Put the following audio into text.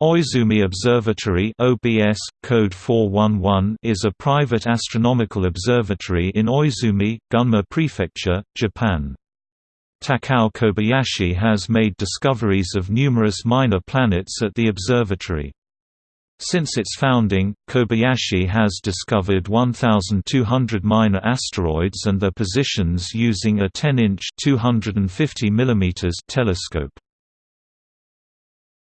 Oizumi Observatory (OBS, code 411) is a private astronomical observatory in Oizumi, Gunma Prefecture, Japan. Takao Kobayashi has made discoveries of numerous minor planets at the observatory. Since its founding, Kobayashi has discovered 1,200 minor asteroids and their positions using a 10-inch telescope.